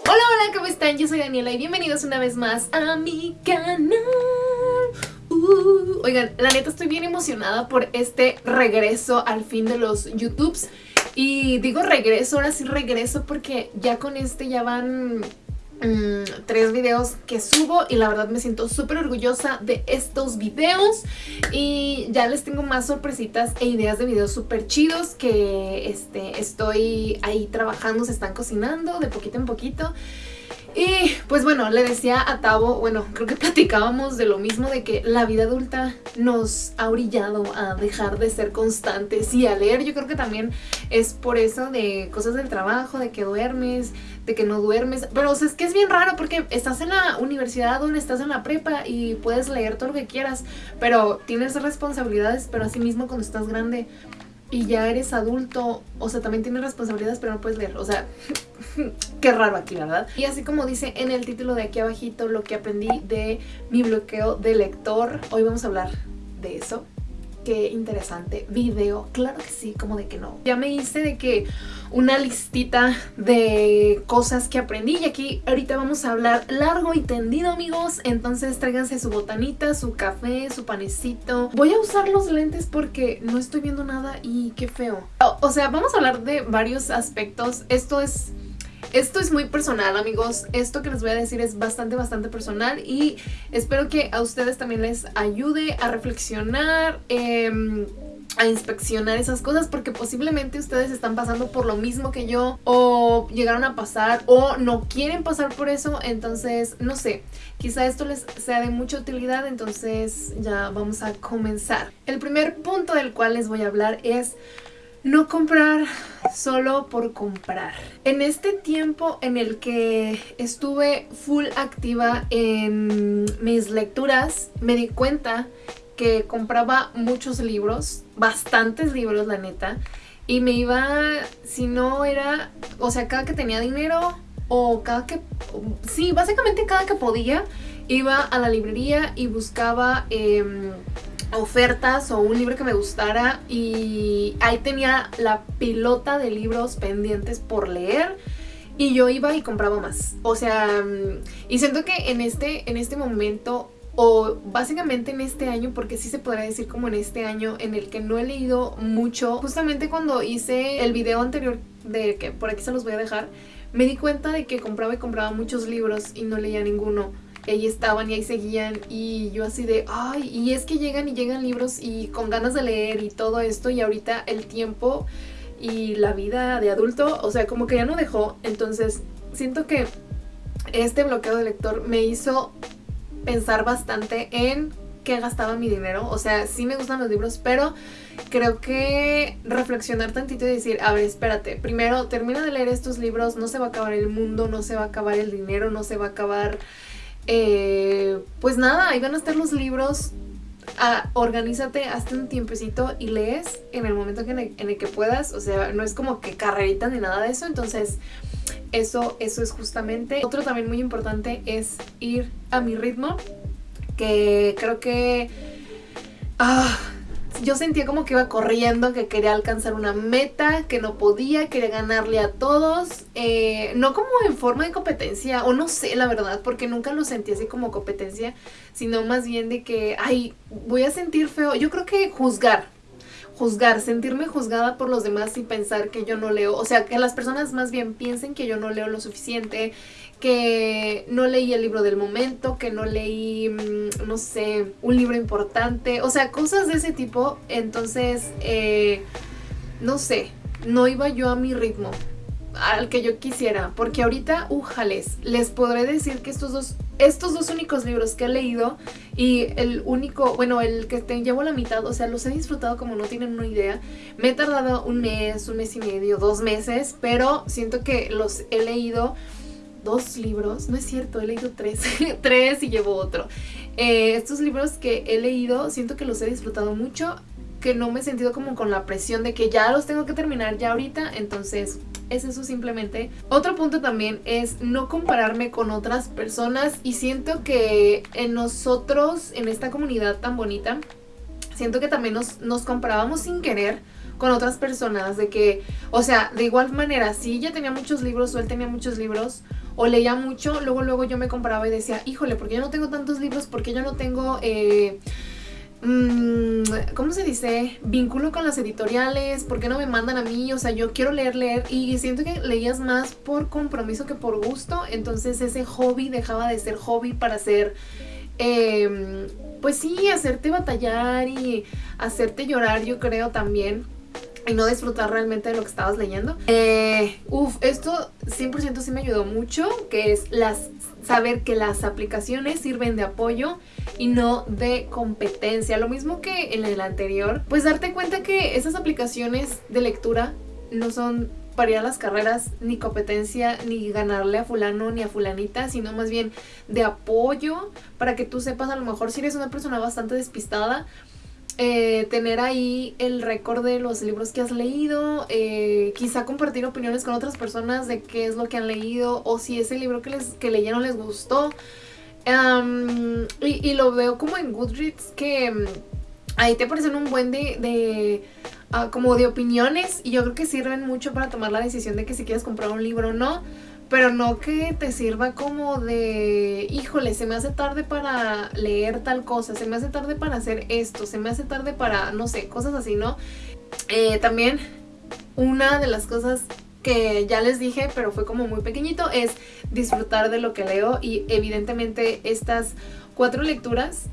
Hola, hola, ¿cómo están? Yo soy Daniela y bienvenidos una vez más a mi canal. Uh, oigan, la neta estoy bien emocionada por este regreso al fin de los YouTubes. Y digo regreso, ahora sí regreso porque ya con este ya van mm, tres videos que subo y la verdad me siento súper orgullosa de estos videos. Y ya les tengo más sorpresitas e ideas de videos súper chidos que este, estoy ahí trabajando, se están cocinando de poquito en poquito y pues bueno, le decía a Tavo, bueno, creo que platicábamos de lo mismo, de que la vida adulta nos ha orillado a dejar de ser constantes y a leer. Yo creo que también es por eso de cosas del trabajo, de que duermes, de que no duermes. Pero o es que es bien raro porque estás en la universidad o estás en la prepa y puedes leer todo lo que quieras, pero tienes responsabilidades, pero así mismo cuando estás grande y ya eres adulto, o sea, también tienes responsabilidades, pero no puedes leer, o sea, qué raro aquí, ¿verdad? Y así como dice en el título de aquí abajito lo que aprendí de mi bloqueo de lector, hoy vamos a hablar de eso qué interesante video. Claro que sí, como de que no. Ya me hice de que una listita de cosas que aprendí y aquí ahorita vamos a hablar largo y tendido, amigos. Entonces tráiganse su botanita, su café, su panecito. Voy a usar los lentes porque no estoy viendo nada y qué feo. O, o sea, vamos a hablar de varios aspectos. Esto es esto es muy personal, amigos. Esto que les voy a decir es bastante, bastante personal y espero que a ustedes también les ayude a reflexionar, em, a inspeccionar esas cosas porque posiblemente ustedes están pasando por lo mismo que yo o llegaron a pasar o no quieren pasar por eso, entonces no sé, quizá esto les sea de mucha utilidad, entonces ya vamos a comenzar. El primer punto del cual les voy a hablar es no comprar solo por comprar. En este tiempo en el que estuve full activa en mis lecturas, me di cuenta que compraba muchos libros, bastantes libros la neta, y me iba, si no era, o sea, cada que tenía dinero o cada que, sí, básicamente cada que podía, iba a la librería y buscaba... Em, ofertas o un libro que me gustara y ahí tenía la pilota de libros pendientes por leer y yo iba y compraba más. O sea, y siento que en este, en este momento o básicamente en este año, porque sí se podría decir como en este año en el que no he leído mucho, justamente cuando hice el video anterior de que por aquí se los voy a dejar, me di cuenta de que compraba y compraba muchos libros y no leía ninguno ahí estaban y ahí seguían y yo así de, ay, y es que llegan y llegan libros y con ganas de leer y todo esto y ahorita el tiempo y la vida de adulto, o sea, como que ya no dejó, entonces siento que este bloqueo de lector me hizo pensar bastante en qué gastaba mi dinero, o sea, sí me gustan los libros, pero creo que reflexionar tantito y decir, a ver, espérate, primero termina de leer estos libros, no se va a acabar el mundo, no se va a acabar el dinero, no se va a acabar eh, pues nada, ahí van a estar los libros. Ah, organízate, hazte un tiempecito y lees en el momento en el, que puedas. O sea, no es como que carrerita ni nada de eso. Entonces, eso, eso es justamente. Otro también muy importante es ir a mi ritmo. Que creo que... Ah, yo sentía como que iba corriendo, que quería alcanzar una meta, que no podía, quería ganarle a todos. Eh, no como en forma de competencia, o no sé la verdad, porque nunca lo sentí así como competencia, sino más bien de que, ay, voy a sentir feo. Yo creo que juzgar, juzgar, sentirme juzgada por los demás y pensar que yo no leo, o sea, que las personas más bien piensen que yo no leo lo suficiente, que no leí el libro del momento, que no leí, mm, no sé, un libro importante, o sea, cosas de ese tipo, entonces, eh, no sé, no iba yo a mi ritmo, al que yo quisiera, porque ahorita, ujales, les podré decir que estos dos, estos dos únicos libros que he leído y el único, bueno, el que llevo la mitad, o sea, los he disfrutado como no tienen una idea, me he tardado un mes, un mes y medio, dos meses, pero siento que los he leído dos libros, no es cierto, he leído tres, tres y llevo otro. Eh, estos libros que he leído, siento que los he disfrutado mucho, que no me he sentido como con la presión de que ya los tengo que terminar ya ahorita, entonces es eso simplemente. Otro punto también es no compararme con otras personas y siento que en nosotros, en esta comunidad tan bonita, siento que también nos, nos comparábamos sin querer con otras personas, de que, o sea, de igual manera, si ella tenía muchos libros o él tenía muchos libros o leía mucho, luego luego yo me comparaba y decía, híjole, porque yo no tengo tantos libros, porque yo no tengo... Eh, ¿cómo se dice? Vínculo con las editoriales, ¿por qué no me mandan a mí? O sea, yo quiero leer, leer y siento que leías más por compromiso que por gusto, entonces ese hobby dejaba de ser hobby para ser... Em, pues sí, hacerte batallar y hacerte llorar, yo creo también y no disfrutar realmente de lo que estabas leyendo. Eh, uf, esto 100% sí me ayudó mucho, que es las, saber que las aplicaciones sirven de apoyo y no de competencia. Lo mismo que en el anterior, pues darte cuenta que esas aplicaciones de lectura no son para ir a las carreras ni competencia ni ganarle a fulano ni a fulanita, sino más bien de apoyo para que tú sepas a lo mejor si eres una persona bastante despistada, eh, tener ahí el récord de los libros que has leído, eh, quizá compartir opiniones con otras personas de qué es lo que han leído o si ese libro que, les, que leyeron les gustó. y, lo veo como en Goodreads que ahí te aparecen un buen de, de ah, como de opiniones y yo creo que sirven mucho para tomar la decisión de que si quieres comprar un libro o no pero no que te sirva como de, híjole, se me hace tarde para leer tal cosa, se me hace tarde para hacer esto, se me hace tarde para, no sé, cosas así, ¿no? Eh, también una de las cosas que ya les dije, pero fue como muy pequeñito, es disfrutar de lo que leo y evidentemente estas cuatro lecturas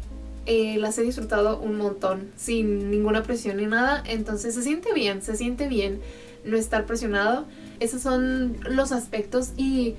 eh, las he disfrutado un montón, sin ninguna presión ni nada, entonces se siente bien, se siente bien no estar presionado. Esos son los aspectos y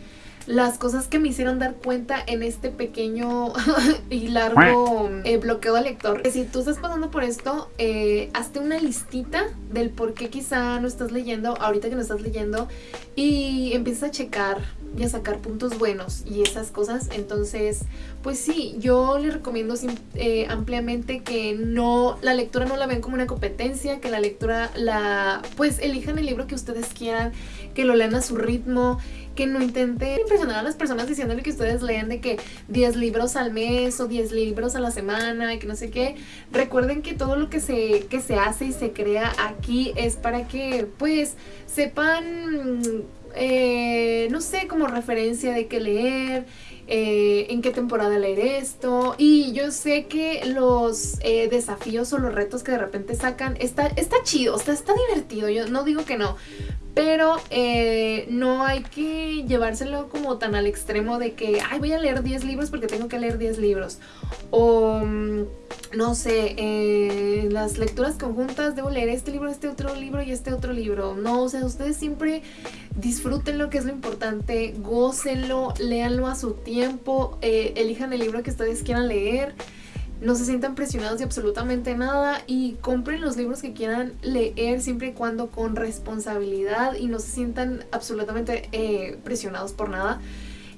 las cosas que me hicieron dar cuenta en este pequeño y largo eh, bloqueo de lector. Si tú estás pasando por esto, eh, hazte una listita del por qué quizá no estás leyendo, ahorita que no estás leyendo, y empieza a checar y a sacar puntos buenos y esas cosas. Entonces, pues sí, yo les recomiendo eh, ampliamente que no, la lectura no la ven como una competencia, que la lectura la, pues elijan el libro que ustedes quieran, que lo lean a su ritmo, que no intenten impresionar a las personas diciéndole que ustedes lean de que 10 libros al mes o 10 libros a la semana y que no sé qué. Recuerden que todo lo que se, que se hace y se crea aquí es para que pues sepan eh, no sé, como referencia de qué leer, eh, en qué temporada leer esto. Y yo sé que los eh, desafíos o los retos que de repente sacan, está, está chido, está, está divertido, yo no digo que no. Pero no hay que llevárselo como tan al extremo de que, ay, voy a leer 10 libros porque tengo que leer 10 libros. O mm, no sé, eh, las lecturas conjuntas, debo leer este libro, este otro libro y este otro libro. No, o sea, ustedes siempre disfruten lo que es lo importante, gócenlo, léanlo a su tiempo, eh, elijan el libro que ustedes quieran leer, no se sientan presionados de absolutamente nada y compren los libros que quieran leer siempre y cuando con responsabilidad y no se sientan absolutamente eh, presionados por nada.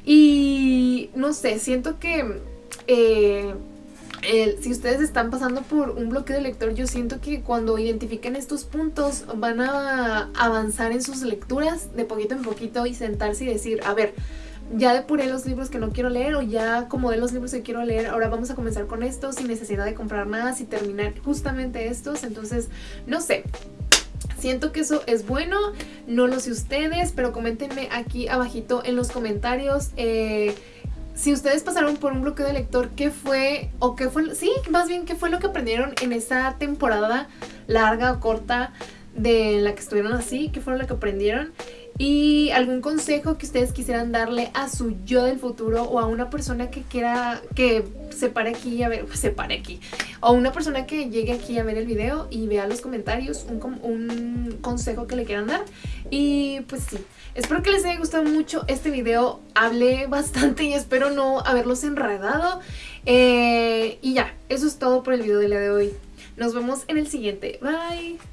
Y no sé, siento que si ustedes están pasando por un bloqueo de lector, yo siento que cuando identifiquen estos puntos van a avanzar en sus lecturas de poquito en poquito y sentarse y decir, a ver, ya depuré los libros que no quiero leer o ya acomodé los libros que quiero leer, ahora vamos a comenzar con estos sin necesidad de comprar más y terminar justamente estos, entonces, no sé, Siento que eso es bueno, no lo sé ustedes, pero coméntenme aquí abajito en los comentarios eh, si ustedes pasaron por un bloqueo de lector, ¿qué fue, o qué fue, sí, más bien, qué fue lo que aprendieron en esa temporada larga o corta de la que estuvieron así? ¿Qué fue lo que aprendieron? Y algún consejo que ustedes quisieran darle a su yo del futuro o a una persona que quiera que se pare aquí a ver, se pare aquí, o una persona que llegue aquí a ver el video y vea los comentarios, un, un consejo que le quieran dar. Y pues sí, espero que les haya gustado mucho este video, hablé bastante y espero no haberlos enredado. Eh, y ya, eso es todo por el video del día de hoy. Nos vemos en el siguiente. Bye.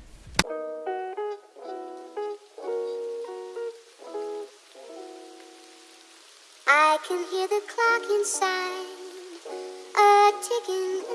Can hear the clock inside, a ticking